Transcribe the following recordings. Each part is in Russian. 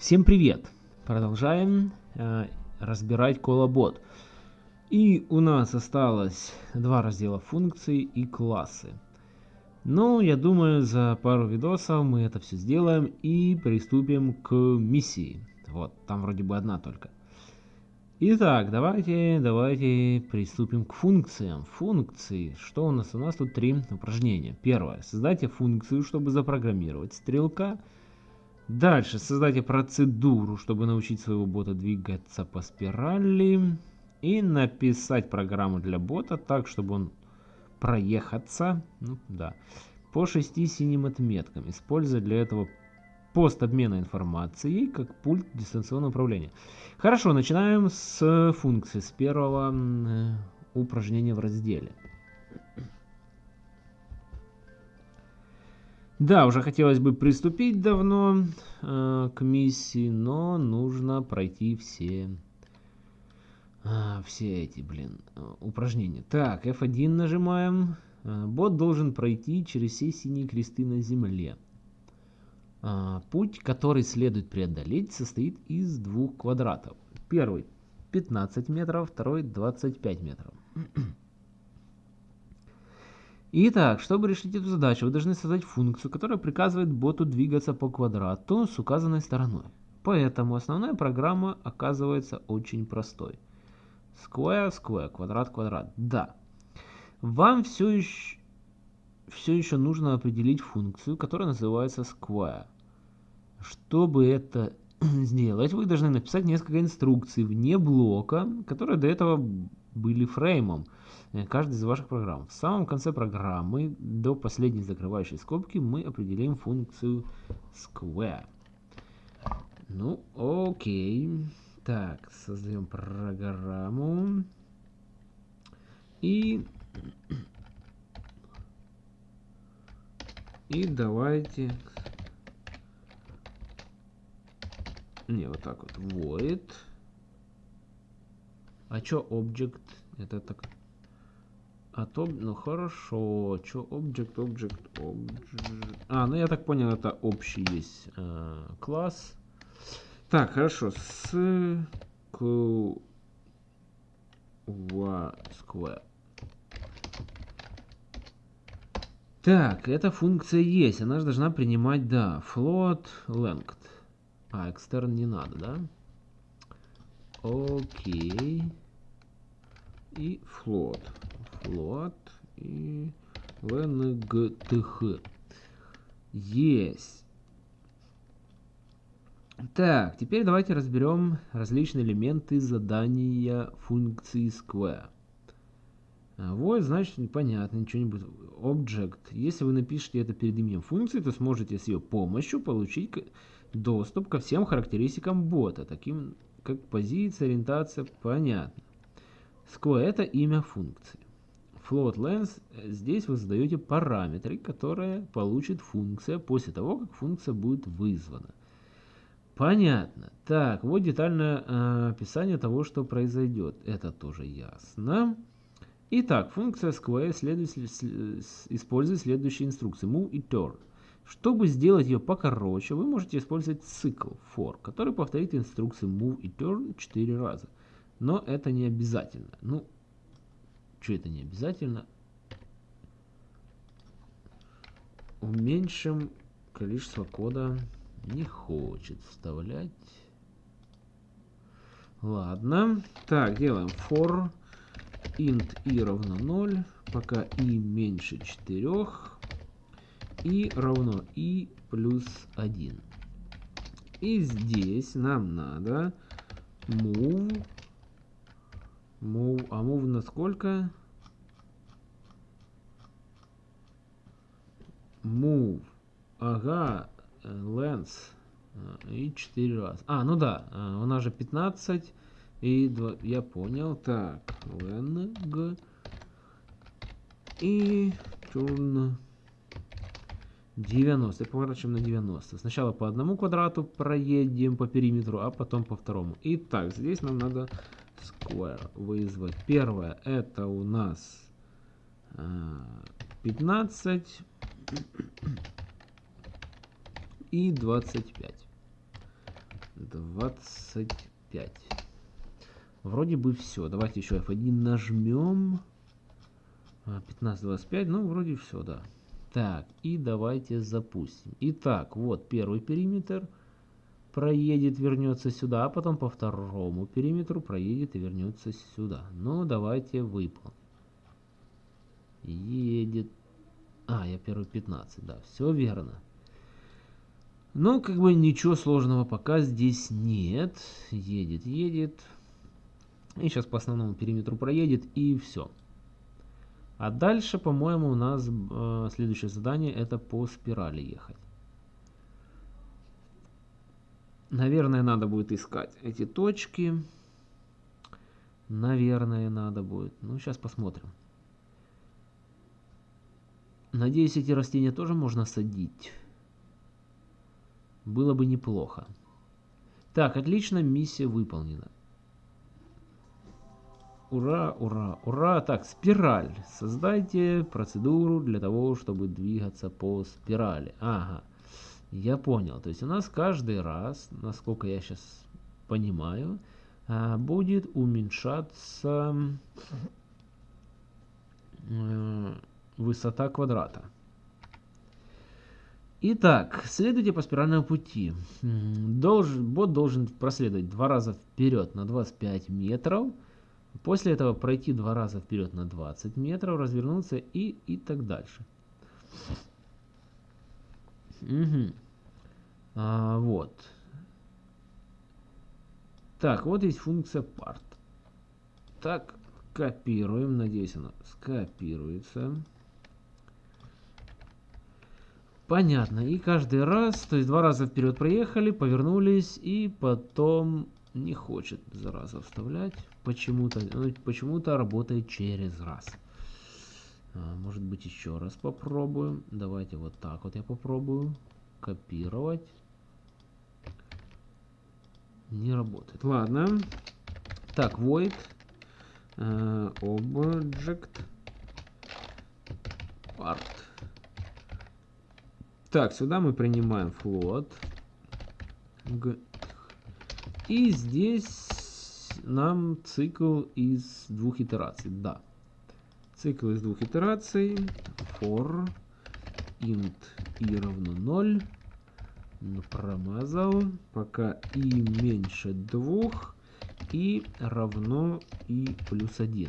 Всем привет! Продолжаем э, разбирать колобот. И у нас осталось два раздела функции и классы. Ну, я думаю, за пару видосов мы это все сделаем и приступим к миссии. Вот, там вроде бы одна только. Итак, давайте, давайте приступим к функциям. Функции. Что у нас? У нас тут три упражнения. Первое. Создайте функцию, чтобы запрограммировать стрелка. Дальше создайте процедуру, чтобы научить своего бота двигаться по спирали. И написать программу для бота так, чтобы он проехаться ну, да, по шести синим отметкам, используя для этого пост обмена информацией как пульт дистанционного управления. Хорошо, начинаем с функции, с первого э, упражнения в разделе. Да, уже хотелось бы приступить давно э, к миссии, но нужно пройти все, э, все эти, блин, упражнения. Так, F1 нажимаем. Э, бот должен пройти через все синие кресты на земле. Э, путь, который следует преодолеть, состоит из двух квадратов. Первый 15 метров, второй 25 метров. Итак, чтобы решить эту задачу, вы должны создать функцию, которая приказывает боту двигаться по квадрату с указанной стороной. Поэтому основная программа оказывается очень простой. Square, square, квадрат, квадрат. Да. Вам все еще, все еще нужно определить функцию, которая называется square. Чтобы это сделать, вы должны написать несколько инструкций вне блока, которые до этого были фреймом. Э, каждой из ваших программ. В самом конце программы, до последней закрывающей скобки, мы определим функцию square. Ну, окей. Так, создаем программу. И... И давайте... Не, вот так вот. Void. А чё object? Это так... А то, ну хорошо, что object, object, object. А, ну я так понял, это общий есть э, класс. Так, хорошо. С square. Так, эта функция есть, она же должна принимать, да, float length. А, extern не надо, да? Окей. И float float и vngth. Есть. Так, теперь давайте разберем различные элементы задания функции square. Вот, значит, непонятно, ничего не будет. Object. Если вы напишете это перед именем функции, то сможете с ее помощью получить доступ ко всем характеристикам бота, таким как позиция, ориентация, понятно. Square это имя функции float length, э, здесь вы задаете параметры, которые получит функция после того, как функция будет вызвана. Понятно. Так, вот детальное э, описание того, что произойдет. Это тоже ясно. Итак, функция square следует, использует следующие инструкции. Move и turn. Чтобы сделать ее покороче, вы можете использовать цикл for, который повторит инструкции move и turn 4 раза. Но это не обязательно. Ну, что это не обязательно? Уменьшим количество кода не хочет вставлять. Ладно. Так, делаем for int i равно 0, пока i меньше 4, и равно i плюс 1. И здесь нам надо move Move, а move на сколько? Move. Ага, lens. И 4 раз. А, ну да, у нас же 15 и 2. Я понял. Так, len и turn 90. Поворачиваем на 90. Сначала по одному квадрату проедем по периметру, а потом по второму. Итак, здесь нам надо square вызвать. Первое это у нас 15 и 25. 25. Вроде бы все. Давайте еще F1 нажмем. 15, 25. Ну, вроде все, да. Так, и давайте запустим. Итак, вот первый периметр проедет, вернется сюда, а потом по второму периметру проедет и вернется сюда. Ну, давайте выполним. Едет. А, я первый 15, да, все верно. Ну, как бы ничего сложного пока здесь нет. Едет, едет. И сейчас по основному периметру проедет, и все. А дальше, по-моему, у нас э, следующее задание это по спирали ехать. Наверное, надо будет искать эти точки. Наверное, надо будет. Ну, сейчас посмотрим. Надеюсь, эти растения тоже можно садить. Было бы неплохо. Так, отлично, миссия выполнена. Ура, ура, ура. Так, спираль. Создайте процедуру для того, чтобы двигаться по спирали. Ага, я понял. То есть у нас каждый раз, насколько я сейчас понимаю, а, будет уменьшаться э, высота квадрата. Итак, следуйте по спиральному пути. Должен, бот должен проследовать два раза вперед на 25 метров. После этого пройти два раза вперед на 20 метров, развернуться и, и так дальше. Угу. А, вот. Так, вот есть функция part. Так, копируем. Надеюсь, она скопируется. Понятно. И каждый раз, то есть два раза вперед проехали, повернулись, и потом не хочет зараза вставлять. Почему-то ну, почему-то работает через раз. А, может быть еще раз попробуем. Давайте вот так вот я попробую. Копировать. Не работает. Ладно. Так, void. Uh, object. Part. Так, сюда мы принимаем float. И здесь нам цикл из двух итераций. Да. Цикл из двух итераций. For int i равно 0. Промазал. Пока и меньше 2. И равно и плюс 1.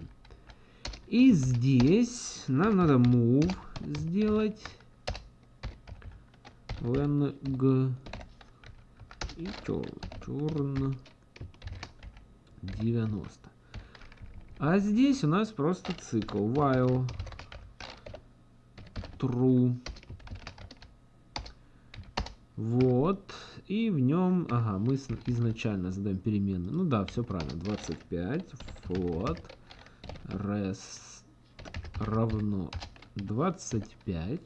И здесь нам надо move сделать when g и turn 90. А здесь у нас просто цикл while true. Вот. И в нем, ага, мы изначально задаем переменную. Ну да, все правильно. 25 float rest равно 25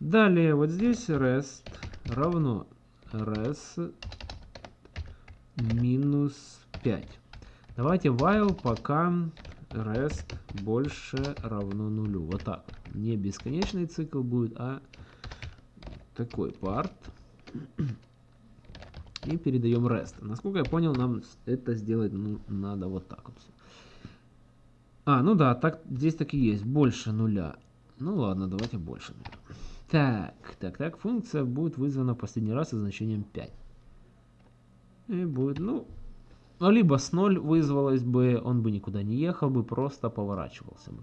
Далее вот здесь rest равно res минус 5. Давайте while пока rest больше равно нулю. Вот так. Не бесконечный цикл будет, а такой part. И передаем rest. Насколько я понял, нам это сделать ну, надо вот так вот. А, ну да, так здесь так и есть. Больше нуля. Ну ладно, давайте больше нуля. Так, так, так, функция будет вызвана последний раз со значением 5. И будет, ну, ну, либо с 0 вызвалась бы, он бы никуда не ехал бы, просто поворачивался бы.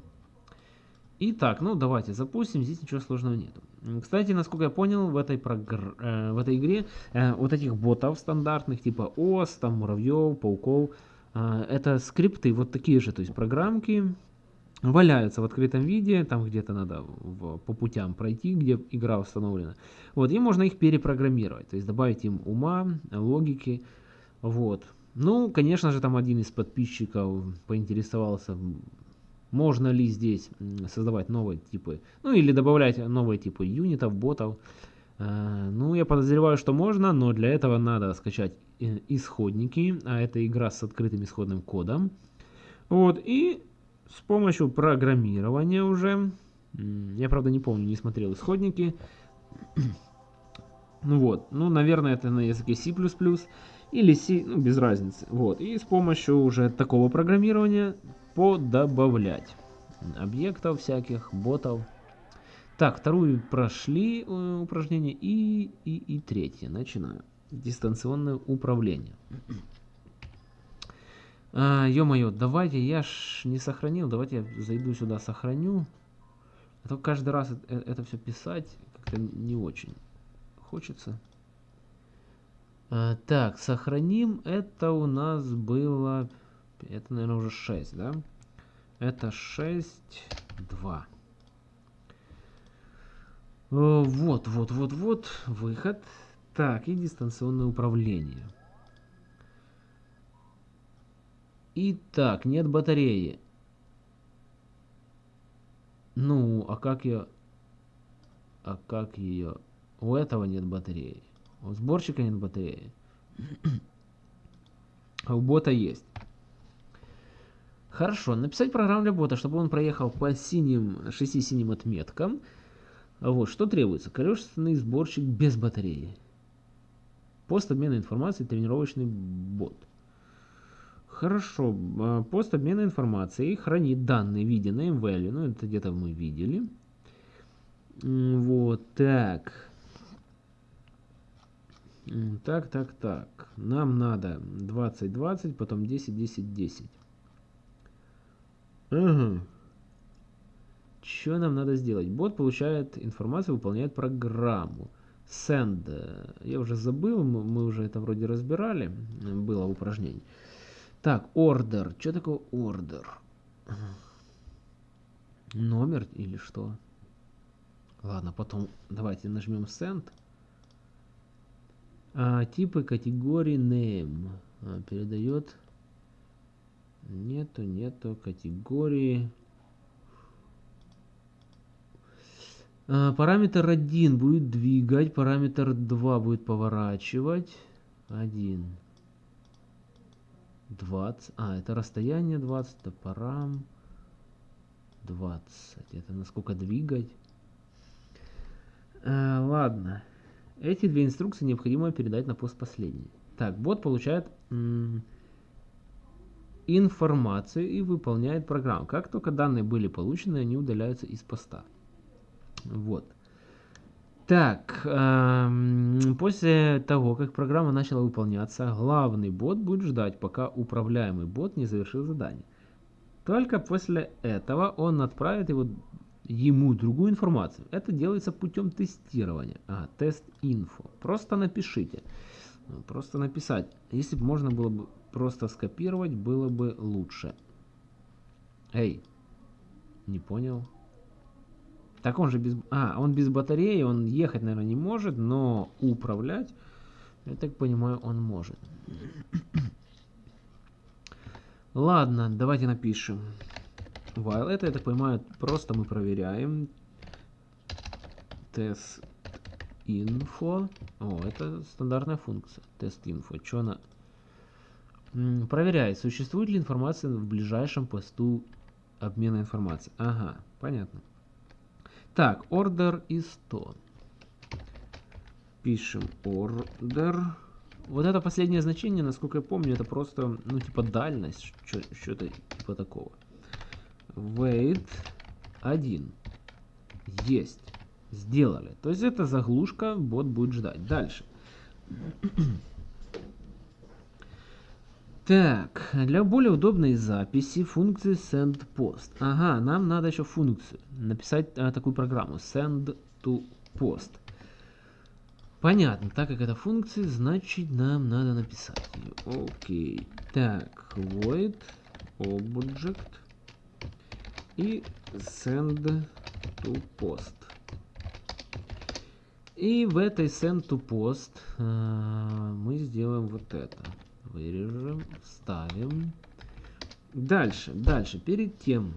Итак, ну давайте запустим, здесь ничего сложного нет. Кстати, насколько я понял, в этой, прогр... э, в этой игре э, вот этих ботов стандартных, типа ОС, там, муравьев, пауков, э, это скрипты вот такие же, то есть программки, валяются в открытом виде, там где-то надо в, по путям пройти, где игра установлена. Вот, и можно их перепрограммировать, то есть добавить им ума, логики, вот. Ну, конечно же, там один из подписчиков поинтересовался, можно ли здесь создавать новые типы, ну или добавлять новые типы юнитов, ботов. А, ну, я подозреваю, что можно, но для этого надо скачать э, исходники, а это игра с открытым исходным кодом. Вот, и с помощью программирования уже, я правда не помню, не смотрел исходники, Ну вот, ну, наверное, это на языке C++ или C, ну, без разницы. Вот, и с помощью уже такого программирования подобавлять объектов всяких, ботов. Так, вторую прошли э, упражнение и, и, и третье. Начинаю. Дистанционное управление. А, Ё-моё, давайте, я ж не сохранил, давайте я зайду сюда, сохраню. А то каждый раз это, это все писать как-то не очень хочется. А, так, сохраним. Это у нас было... Это, наверное, уже 6, да? Это 6, 2. Вот, вот, вот, вот. Выход. Так, и дистанционное управление. Итак, нет батареи. Ну, а как ее... А как ее... У этого нет батареи. Сборщика нет батареи. А у бота есть. Хорошо, написать программу для бота, чтобы он проехал по синим, 6 синим отметкам. Вот, что требуется? Количественный сборщик без батареи. Пост обмена информацией, тренировочный бот. Хорошо, а, пост обмена информацией хранит данные в виде name value, ну это где-то мы видели. Вот, так. Так, так, так. Нам надо 20, 20, потом 10, 10, 10. Ага. Что нам надо сделать? Бот получает информацию, выполняет программу. Send. Я уже забыл, мы уже это вроде разбирали. Было в упражнении. Так, order. Что такое order? Номер или что? Ладно, потом давайте нажмем send. А, типы категории name. А, передает? Нету нету категории. А, параметр 1 будет двигать параметр 2 будет поворачивать. 1 20 а это расстояние 20 это парам 20 это насколько двигать? А, ладно эти две инструкции необходимо передать на пост последний. Так, бот получает информацию и выполняет программу. Как только данные были получены, они удаляются из поста. Вот. Так, эм, после того, как программа начала выполняться, главный бот будет ждать, пока управляемый бот не завершил задание. Только после этого он отправит его ему другую информацию. Это делается путем тестирования. А, тест инфо. Просто напишите. Ну, просто написать. Если бы можно было бы просто скопировать, было бы лучше. Эй, не понял. Так он же без... А, он без батареи, он ехать, наверное, не может, но управлять, я так понимаю, он может. Ладно, давайте напишем while. Это, я так понимаю, просто мы проверяем. Тест info. О, это стандартная функция. Тест info. Что она... Проверяет, существует ли информация в ближайшем посту обмена информацией. Ага, понятно. Так, order is 100. Пишем order. Вот это последнее значение, насколько я помню, это просто, ну, типа дальность, что-то типа такого wait 1. Есть. Сделали. То есть это заглушка, бот будет ждать. Дальше. Так, для более удобной записи функции send post. Ага, нам надо еще функцию. Написать а, такую программу. Send to post. Понятно, так как это функция, значит нам надо написать ее. Окей. Так, void object и send to post. И в этой send to post э, мы сделаем вот это. Вырежем, вставим. Дальше, дальше, перед тем,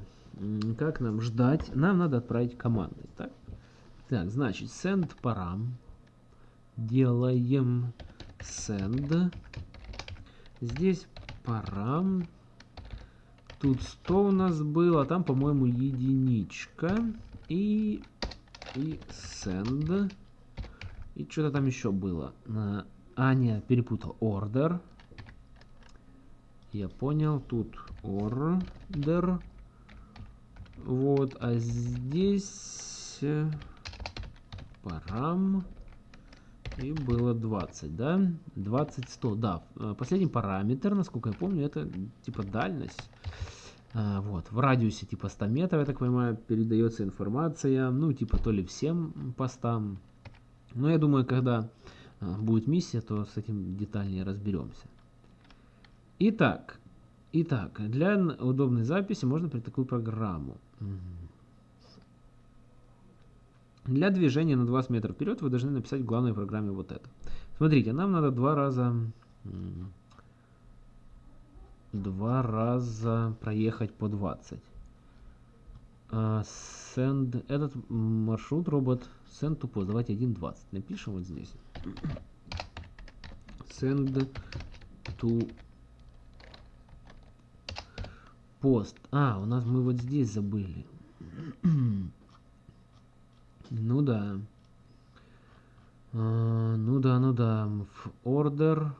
как нам ждать, нам надо отправить команды. Так, так значит, send param. Делаем send. Здесь param Тут 100 у нас было, там, по-моему, единичка. И, и send. И что-то там еще было. А, нет, перепутал. Order. Я понял. Тут order. Вот, а здесь э, парам. И было 20, да? 20, 100, да. Э, последний параметр, насколько я помню, это типа дальность. А, вот, в радиусе типа 100 метров, я так понимаю, передается информация. Ну, типа то ли всем постам. Но я думаю, когда а, будет миссия, то с этим детальнее разберемся. Итак, итак, для удобной записи можно при такую программу. Для движения на 20 метров вперед вы должны написать в главной программе вот это. Смотрите, нам надо два раза два раза проехать по 20. Uh, send, этот маршрут робот send to post. Давайте 1.20 напишем вот здесь. Send to post. А, у нас мы вот здесь забыли. Ну да. А, ну да, ну да. В order.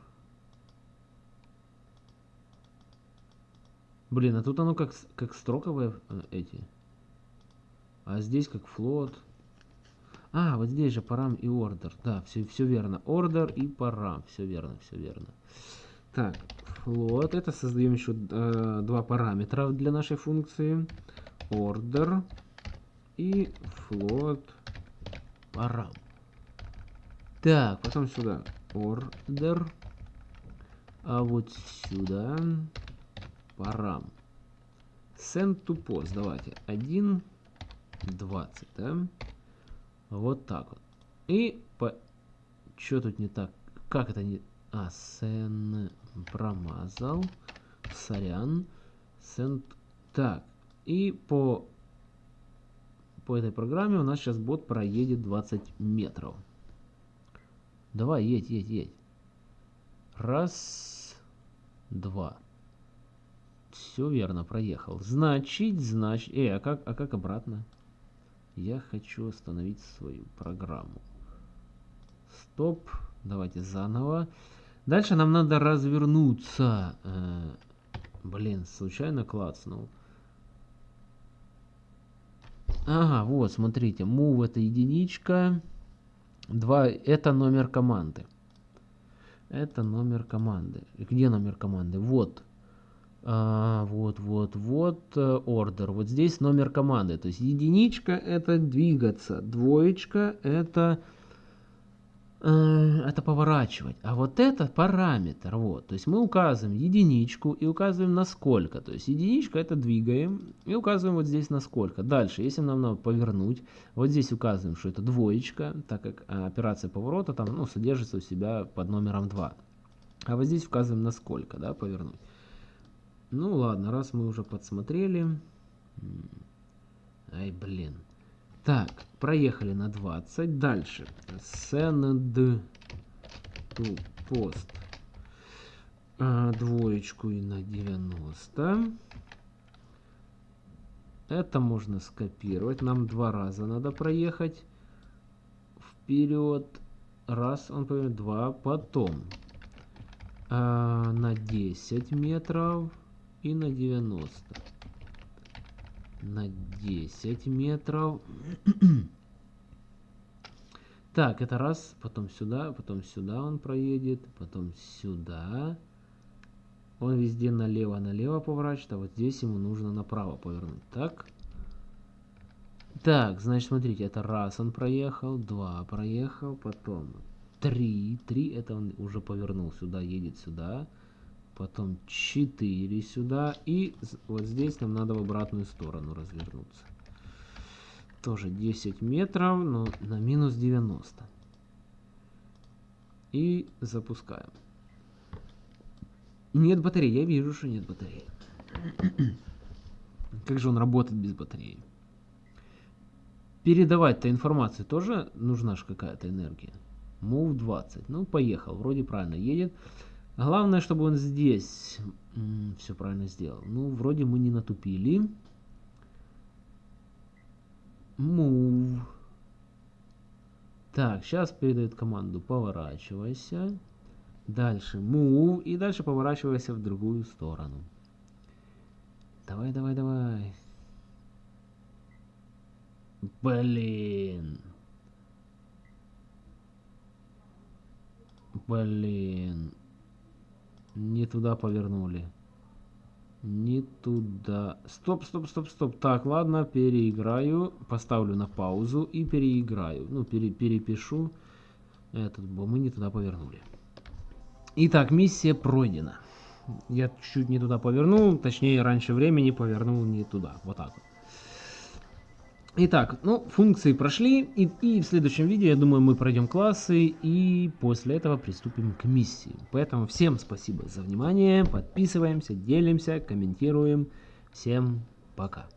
Блин, а тут оно как, как строковые э, эти. А здесь как флот. А, вот здесь же парам и order. Да, все, все верно. Order и парам. Все верно, все верно. Так, флот. Это создаем еще э, два параметра для нашей функции. Order и float param. Так, потом сюда order, а вот сюда param. Send to post, давайте, 1, 20, да? Вот так вот. И по... Что тут не так? Как это не... А, send промазал. Сорян. Send... Так. И по по этой программе у нас сейчас бот проедет 20 метров. Давай, едь, едь, едь. Раз, два. Все верно, проехал. Значит, значит... Эй, а как, а как обратно? Я хочу остановить свою программу. Стоп. Давайте заново. Дальше нам надо развернуться. Э, блин, случайно клацнул. Ага, вот, смотрите, move это единичка, 2 это номер команды. Это номер команды. Где номер команды? Вот. А, вот, вот, вот, э, order. Вот здесь номер команды. То есть единичка это двигаться, двоечка это это поворачивать. А вот это параметр. Вот. То есть мы указываем единичку и указываем на сколько. То есть единичка это двигаем и указываем вот здесь на сколько. Дальше, если нам надо повернуть, вот здесь указываем, что это двоечка, так как а, операция поворота там ну, содержится у себя под номером 2. А вот здесь указываем на сколько, да, повернуть. Ну ладно, раз мы уже подсмотрели. Ай, блин. Так, проехали на 20. Дальше. Send to post. А, двоечку и на 90. Это можно скопировать. Нам два раза надо проехать. Вперед. Раз, он повернет. Два. Потом. А, на 10 метров и на 90 на 10 метров. так, это раз, потом сюда, потом сюда он проедет, потом сюда. Он везде налево-налево поворачивает, а вот здесь ему нужно направо повернуть. Так. Так, значит, смотрите, это раз он проехал, два проехал, потом три. Три это он уже повернул сюда, едет сюда потом 4 сюда, и вот здесь нам надо в обратную сторону развернуться. Тоже 10 метров, но на минус 90. И запускаем. Нет батареи, я вижу, что нет батареи. Как же он работает без батареи? Передавать-то информацию тоже нужна же какая-то энергия. Move 20. Ну, поехал. Вроде правильно едет. Главное, чтобы он здесь все правильно сделал. Ну, вроде мы не натупили. Move. Так, сейчас передает команду поворачивайся. Дальше move. И дальше поворачивайся в другую сторону. Давай, давай, давай. Блин. Блин. Не туда повернули. Не туда. Стоп, стоп, стоп, стоп. Так, ладно, переиграю. Поставлю на паузу и переиграю. Ну, пере, перепишу. Этот, мы не туда повернули. Итак, миссия пройдена. Я чуть не туда повернул, точнее, раньше времени повернул не туда. Вот так вот. Итак, ну, функции прошли, и, и в следующем видео, я думаю, мы пройдем классы, и после этого приступим к миссии. Поэтому всем спасибо за внимание, подписываемся, делимся, комментируем. Всем пока.